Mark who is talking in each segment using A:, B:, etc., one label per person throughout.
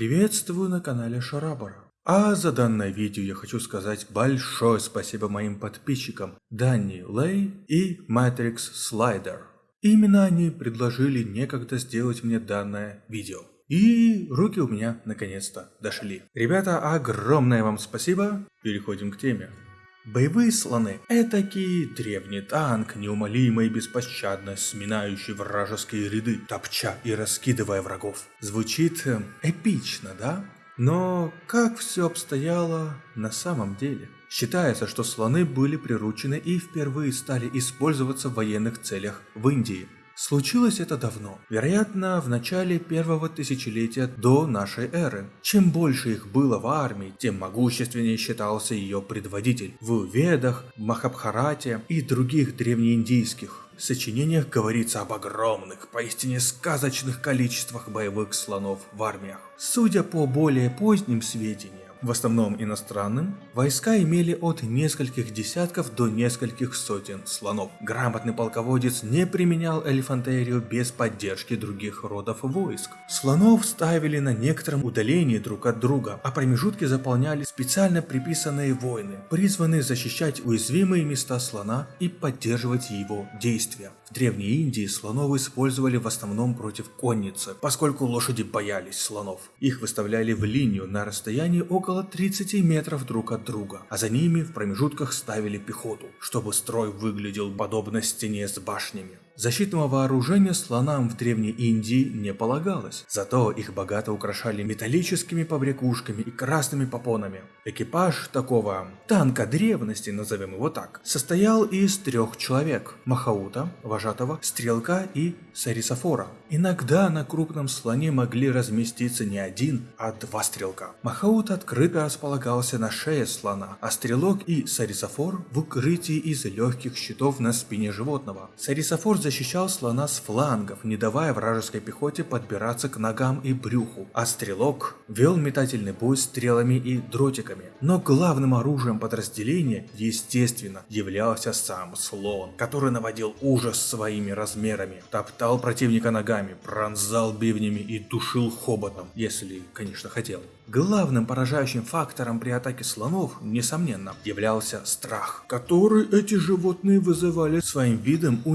A: Приветствую на канале Шарабара. А за данное видео я хочу сказать большое спасибо моим подписчикам Данни Лей и Matrix Slider. Именно они предложили некогда сделать мне данное видео. И руки у меня наконец-то дошли. Ребята, огромное вам спасибо. Переходим к теме. Боевые слоны – этакий древний танк, неумолимо и беспощадно сминающий вражеские ряды, топча и раскидывая врагов. Звучит э, эпично, да? Но как все обстояло на самом деле? Считается, что слоны были приручены и впервые стали использоваться в военных целях в Индии – Случилось это давно, вероятно, в начале первого тысячелетия до нашей эры. Чем больше их было в армии, тем могущественнее считался ее предводитель. В Ведах, Махабхарате и других древнеиндийских сочинениях говорится об огромных, поистине сказочных количествах боевых слонов в армиях. Судя по более поздним сведениям, в основном иностранным, войска имели от нескольких десятков до нескольких сотен слонов. Грамотный полководец не применял элефантерию без поддержки других родов войск. Слонов ставили на некотором удалении друг от друга, а промежутки заполняли специально приписанные воины, призванные защищать уязвимые места слона и поддерживать его действия. В Древней Индии слонов использовали в основном против конницы, поскольку лошади боялись слонов. Их выставляли в линию на расстоянии около 30 метров друг от друга, а за ними в промежутках ставили пехоту, чтобы строй выглядел подобно стене с башнями. Защитного вооружения слонам в Древней Индии не полагалось, зато их богато украшали металлическими побрякушками и красными попонами. Экипаж такого танка древности, назовем его так, состоял из трех человек – Махаута, вожатого, стрелка и сарисофора. Иногда на крупном слоне могли разместиться не один, а два стрелка. Махаут открыто располагался на шее слона, а стрелок и сарисофор в укрытии из легких щитов на спине животного. Сарисофор защищал слона с флангов, не давая вражеской пехоте подбираться к ногам и брюху, а стрелок вел метательный бой стрелами и дротиками. Но главным оружием подразделения, естественно, являлся сам слон, который наводил ужас своими размерами, топтал противника ногами, пронзал бивнями и душил хоботом, если, конечно, хотел. Главным поражающим фактором при атаке слонов, несомненно, являлся страх, который эти животные вызывали своим видом у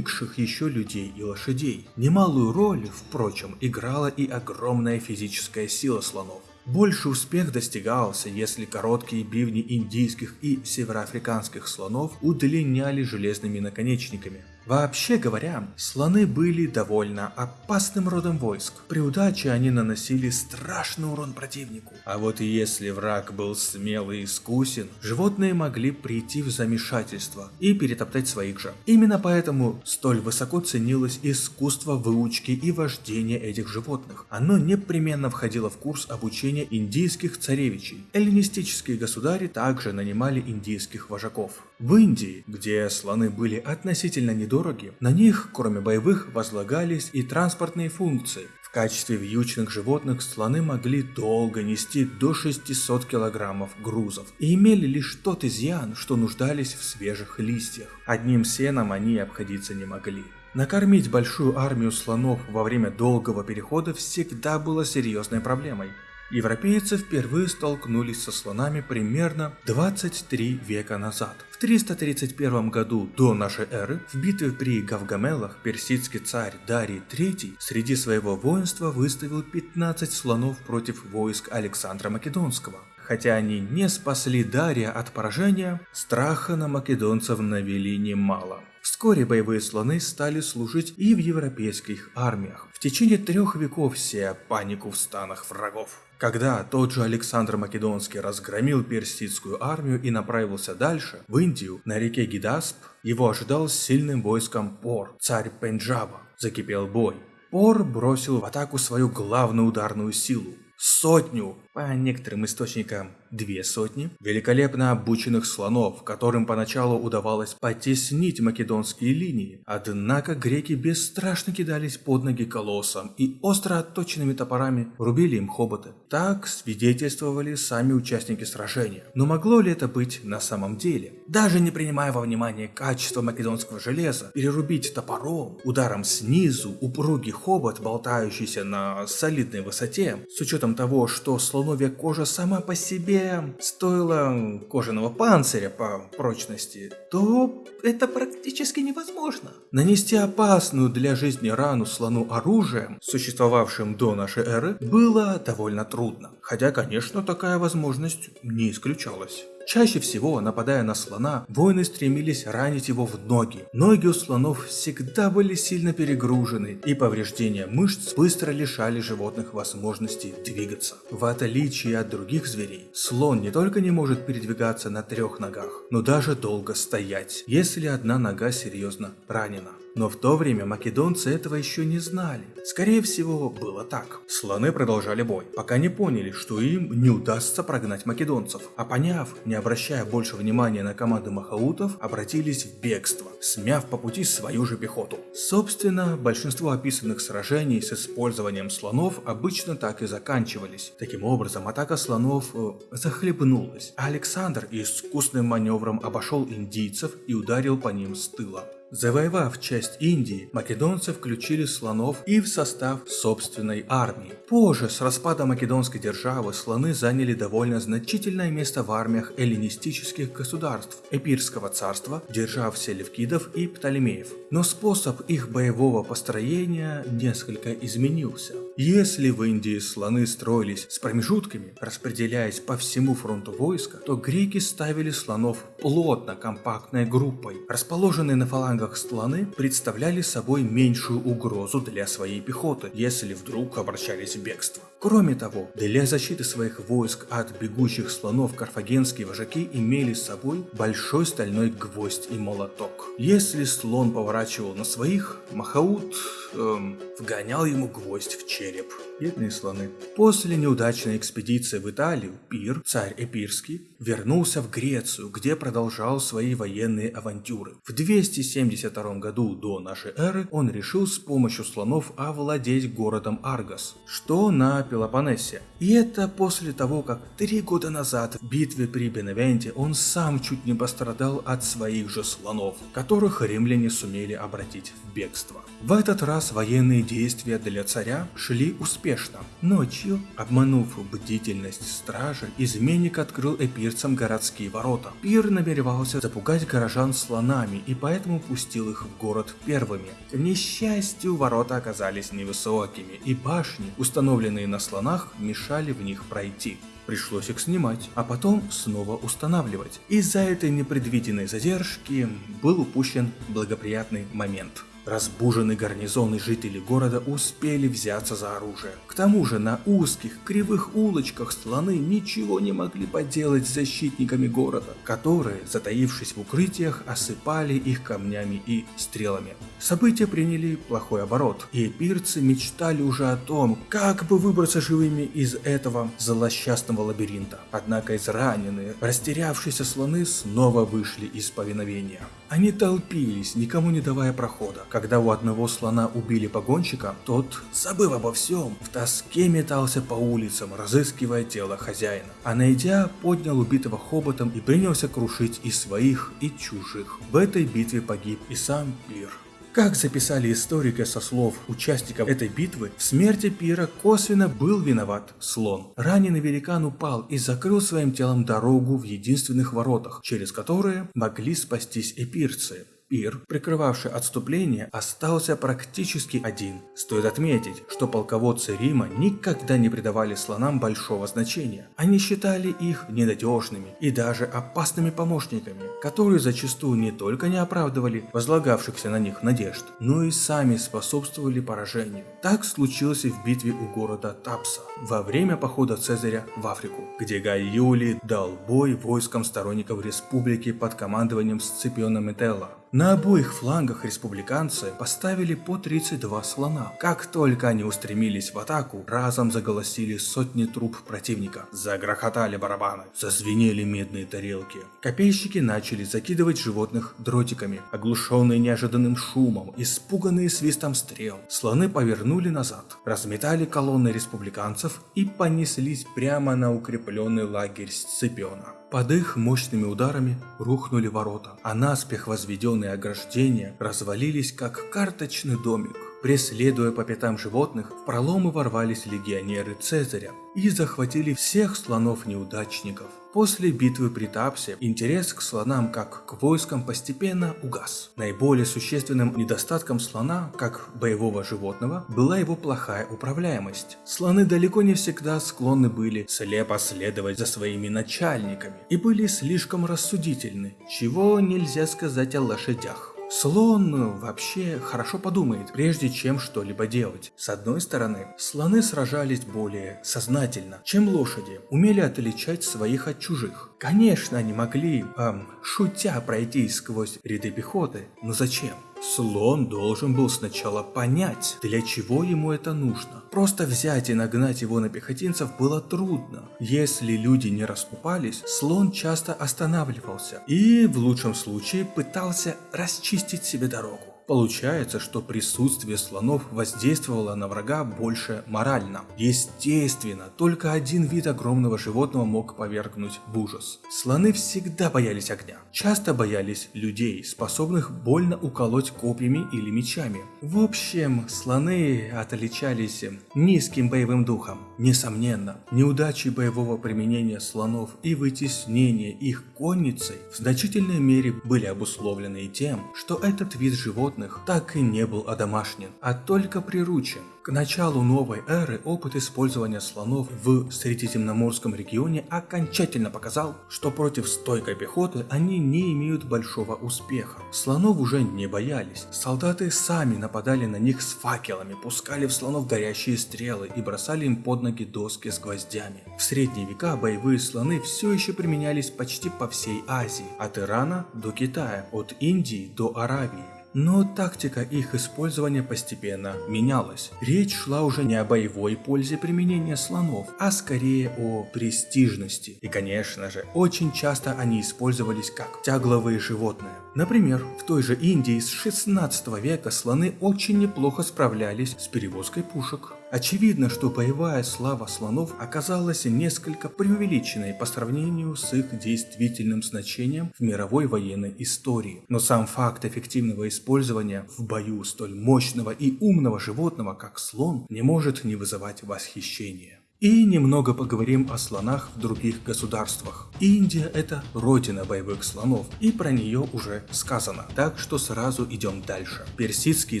A: непривыкших еще людей и лошадей. Немалую роль, впрочем, играла и огромная физическая сила слонов. Больше успех достигался, если короткие бивни индийских и североафриканских слонов удлиняли железными наконечниками. Вообще говоря, слоны были довольно опасным родом войск. При удаче они наносили страшный урон противнику. А вот если враг был смелый и искусен, животные могли прийти в замешательство и перетоптать своих же. Именно поэтому столь высоко ценилось искусство выучки и вождения этих животных. Оно непременно входило в курс обучения индийских царевичей. Эллинистические государи также нанимали индийских вожаков. В Индии, где слоны были относительно недороги, дороги. На них, кроме боевых, возлагались и транспортные функции. В качестве вьючных животных слоны могли долго нести до 600 килограммов грузов и имели лишь тот изъян, что нуждались в свежих листьях. Одним сеном они обходиться не могли. Накормить большую армию слонов во время долгого перехода всегда было серьезной проблемой. Европейцы впервые столкнулись со слонами примерно 23 века назад. В 331 году до нашей эры в битве при Гавгамелах персидский царь Дарий III среди своего воинства выставил 15 слонов против войск Александра Македонского. Хотя они не спасли Дария от поражения, страха на македонцев навели немало. Вскоре боевые слоны стали служить и в европейских армиях. В течение трех веков сея панику в станах врагов. Когда тот же Александр Македонский разгромил персидскую армию и направился дальше, в Индию, на реке Гидасп, его ожидал сильным войском Пор, царь Пенджаба. Закипел бой. Пор бросил в атаку свою главную ударную силу – сотню по некоторым источникам две сотни, великолепно обученных слонов, которым поначалу удавалось потеснить македонские линии, однако греки бесстрашно кидались под ноги колоссам и остро отточенными топорами рубили им хоботы. Так свидетельствовали сами участники сражения. Но могло ли это быть на самом деле? Даже не принимая во внимание качество македонского железа, перерубить топором, ударом снизу, упругий хобот, болтающийся на солидной высоте, с учетом того, что слоновья кожа сама по себе стоила кожаного панциря по прочности, то это практически невозможно. Нанести опасную для жизни рану слону оружием, существовавшим до нашей эры, было довольно трудно. Хотя, конечно, такая возможность не исключалась. Чаще всего, нападая на слона, воины стремились ранить его в ноги. Ноги у слонов всегда были сильно перегружены, и повреждения мышц быстро лишали животных возможности двигаться. В отличие от других зверей, слон не только не может передвигаться на трех ногах, но даже долго стоять, если одна нога серьезно ранена. Но в то время македонцы этого еще не знали. Скорее всего, было так. Слоны продолжали бой, пока не поняли, что им не удастся прогнать македонцев. А поняв, не обращая больше внимания на команды махаутов, обратились в бегство, смяв по пути свою же пехоту. Собственно, большинство описанных сражений с использованием слонов обычно так и заканчивались. Таким образом, атака слонов э, захлебнулась, а Александр искусным маневром обошел индийцев и ударил по ним с тыла. Завоевав часть Индии, македонцы включили слонов и в состав собственной армии. Позже, с распада македонской державы, слоны заняли довольно значительное место в армиях эллинистических государств Эпирского царства, держав селевкидов и Птолемеев. Но способ их боевого построения несколько изменился. Если в Индии слоны строились с промежутками, распределяясь по всему фронту войска, то греки ставили слонов плотно компактной группой, расположенные на фалангах флангах слоны представляли собой меньшую угрозу для своей пехоты, если вдруг обращались в бегство. Кроме того, для защиты своих войск от бегущих слонов карфагенские вожаки имели с собой большой стальной гвоздь и молоток. Если слон поворачивал на своих, Махаут эм, вгонял ему гвоздь в череп. Бедные слоны. После неудачной экспедиции в Италию, Пир, царь Эпирский, вернулся в Грецию, где продолжал свои военные авантюры. В 272 году до нашей эры он решил с помощью слонов овладеть городом Аргос, что на Пелопоннесе. И это после того, как три года назад в битве при Беневенте он сам чуть не пострадал от своих же слонов, которых римляне сумели обратить в бегство. В этот раз военные действия для царя шли успешно. Ночью, обманув бдительность стражи, изменник открыл эпирцам городские ворота. Пир намеревался запугать горожан слонами и поэтому пустил их в город первыми. К несчастью, ворота оказались невысокими, и башни, установленные на слонах, мешали в них пройти. Пришлось их снимать, а потом снова устанавливать. Из-за этой непредвиденной задержки был упущен благоприятный момент. Разбуженный гарнизон и жители города успели взяться за оружие. К тому же на узких, кривых улочках слоны ничего не могли поделать с защитниками города, которые, затаившись в укрытиях, осыпали их камнями и стрелами. События приняли плохой оборот, и эпирцы мечтали уже о том, как бы выбраться живыми из этого злосчастного лабиринта. Однако израненные, растерявшиеся слоны снова вышли из повиновения. Они толпились, никому не давая прохода. Когда у одного слона убили погонщика, тот, забыв обо всем, в тоске метался по улицам, разыскивая тело хозяина. А найдя, поднял убитого хоботом и принялся крушить и своих, и чужих. В этой битве погиб и сам Пир. Как записали историки со слов участников этой битвы, в смерти Пира косвенно был виноват слон. Раненый великан упал и закрыл своим телом дорогу в единственных воротах, через которые могли спастись эпирцы. Пир, прикрывавший отступление, остался практически один. Стоит отметить, что полководцы Рима никогда не придавали слонам большого значения. Они считали их ненадежными и даже опасными помощниками, которые зачастую не только не оправдывали возлагавшихся на них надежд, но и сами способствовали поражению. Так случилось и в битве у города Тапса во время похода Цезаря в Африку, где Гай Юлий дал бой войскам сторонников республики под командованием Сципиона Метелла. На обоих флангах республиканцы поставили по 32 слона. Как только они устремились в атаку, разом заголосили сотни труп противника. Загрохотали барабаны, зазвенели медные тарелки. Копейщики начали закидывать животных дротиками, оглушенные неожиданным шумом, испуганные свистом стрел. Слоны повернули назад, разметали колонны республиканцев и понеслись прямо на укрепленный лагерь Сципиона. Под их мощными ударами рухнули ворота, а наспех возведенные ограждения развалились как карточный домик. Преследуя по пятам животных, в проломы ворвались легионеры Цезаря и захватили всех слонов-неудачников. После битвы при Тапсе интерес к слонам как к войскам постепенно угас. Наиболее существенным недостатком слона, как боевого животного, была его плохая управляемость. Слоны далеко не всегда склонны были слепо следовать за своими начальниками и были слишком рассудительны, чего нельзя сказать о лошадях. Слон вообще хорошо подумает, прежде чем что-либо делать. С одной стороны, слоны сражались более сознательно, чем лошади, умели отличать своих от чужих. Конечно, они могли, эм, шутя, пройти сквозь ряды пехоты, но зачем? Слон должен был сначала понять, для чего ему это нужно. Просто взять и нагнать его на пехотинцев было трудно. Если люди не расступались, слон часто останавливался и в лучшем случае пытался расчистить себе дорогу. Получается, что присутствие слонов воздействовало на врага больше морально. Естественно, только один вид огромного животного мог повергнуть в ужас. Слоны всегда боялись огня. Часто боялись людей, способных больно уколоть копьями или мечами. В общем, слоны отличались низким боевым духом. Несомненно, неудачи боевого применения слонов и вытеснение их конницей в значительной мере были обусловлены тем, что этот вид животных животных так и не был одомашнен, а только приручен. К началу новой эры опыт использования слонов в Средиземноморском регионе окончательно показал, что против стойкой пехоты они не имеют большого успеха. Слонов уже не боялись, солдаты сами нападали на них с факелами, пускали в слонов горящие стрелы и бросали им под ноги доски с гвоздями. В средние века боевые слоны все еще применялись почти по всей Азии, от Ирана до Китая, от Индии до Аравии. Но тактика их использования постепенно менялась. Речь шла уже не о боевой пользе применения слонов, а скорее о престижности. И конечно же, очень часто они использовались как тягловые животные. Например, в той же Индии с 16 века слоны очень неплохо справлялись с перевозкой пушек. Очевидно, что боевая слава слонов оказалась несколько преувеличенной по сравнению с их действительным значением в мировой военной истории. Но сам факт эффективного использования в бою столь мощного и умного животного, как слон, не может не вызывать восхищения. И немного поговорим о слонах в других государствах. Индия это родина боевых слонов, и про нее уже сказано. Так что сразу идем дальше. Персидские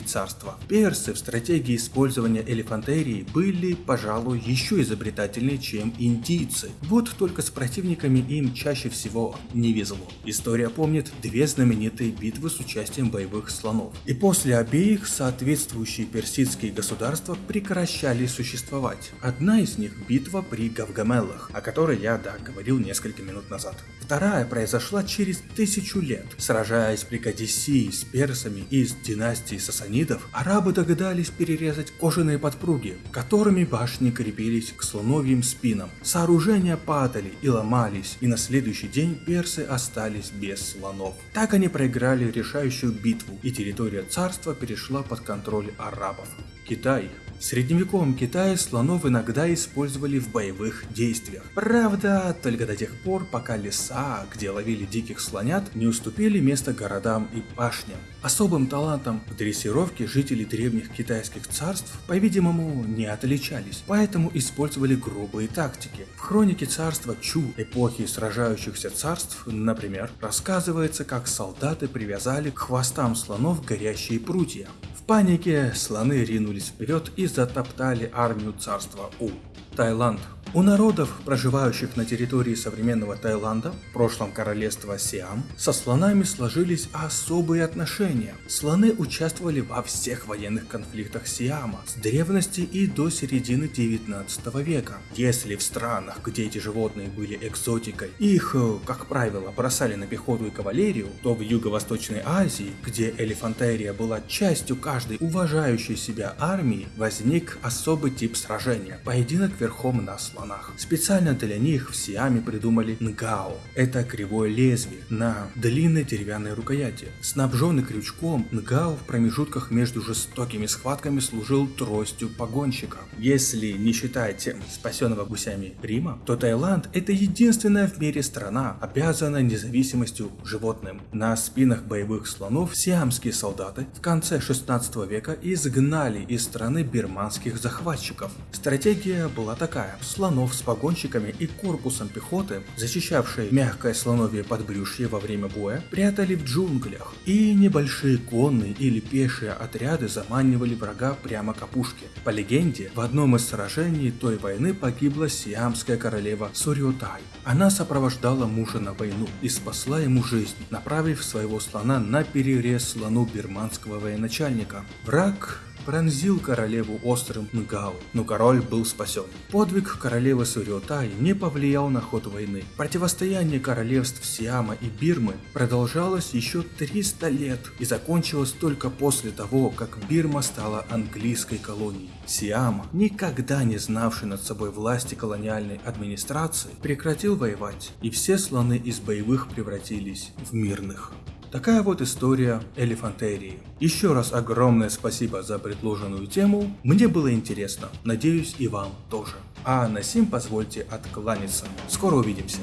A: царства. Персы в стратегии использования элефантерии были, пожалуй, еще изобретательнее, чем индийцы. Вот только с противниками им чаще всего не везло. История помнит две знаменитые битвы с участием боевых слонов. И после обеих соответствующие персидские государства прекращали существовать. Одна из них них битва при Гавгамеллах, о которой я, да, говорил несколько минут назад. Вторая произошла через тысячу лет. Сражаясь при Кадисии с персами из династии сасанидов, арабы догадались перерезать кожаные подпруги, которыми башни крепились к слоновьим спинам. Сооружения падали и ломались, и на следующий день персы остались без слонов. Так они проиграли решающую битву, и территория царства перешла под контроль арабов. Китай в средневековом Китае слонов иногда использовали в боевых действиях. Правда, только до тех пор, пока леса, где ловили диких слонят, не уступили место городам и пашням. Особым талантом в дрессировке жители древних китайских царств, по-видимому, не отличались, поэтому использовали грубые тактики. В хронике царства Чу эпохи сражающихся царств, например, рассказывается, как солдаты привязали к хвостам слонов горящие прутья. В панике слоны ринулись вперед и затоптали армию царства У. Таиланд У народов, проживающих на территории современного Таиланда, в прошлом королевства Сиам, со слонами сложились особые отношения. Слоны участвовали во всех военных конфликтах Сиама с древности и до середины 19 века. Если в странах, где эти животные были экзотикой, их, э, как правило, бросали на пехоту и кавалерию, то в Юго-Восточной Азии, где элефантерия была частью каждой уважающей себя армии, возник особый тип сражения – поединок верхом на слонах. Специально для них в Сиаме придумали нгао – это кривое лезвие на длинной деревянной рукояти. Снабженный крючком, нгао в промежутках между жестокими схватками служил тростью погонщика. Если не считать спасенного гусями Рима, то Таиланд – это единственная в мире страна, обязанная независимостью животным. На спинах боевых слонов сиамские солдаты в конце 16 века изгнали из страны бирманских захватчиков. Стратегия была такая. Слонов с погонщиками и корпусом пехоты, защищавшие мягкое слоновье подбрюшье во время боя, прятали в джунглях. И небольшие конные или пешие отряды заманивали врага прямо к опушке. По легенде, в одном из сражений той войны погибла сиамская королева Сурьотай. Она сопровождала мужа на войну и спасла ему жизнь, направив своего слона на перерез слону бирманского военачальника. Враг пронзил королеву острым Нгау, но король был спасен. Подвиг королевы Сурьотай не повлиял на ход войны. Противостояние королевств Сиама и Бирмы продолжалось еще 300 лет и закончилось только после того, как Бирма стала английской колонией. Сиам, никогда не знавший над собой власти колониальной администрации, прекратил воевать, и все слоны из боевых превратились в мирных. Такая вот история Элефантерии. Еще раз огромное спасибо за предложенную тему, мне было интересно, надеюсь и вам тоже. А на сим позвольте откланяться. Скоро увидимся.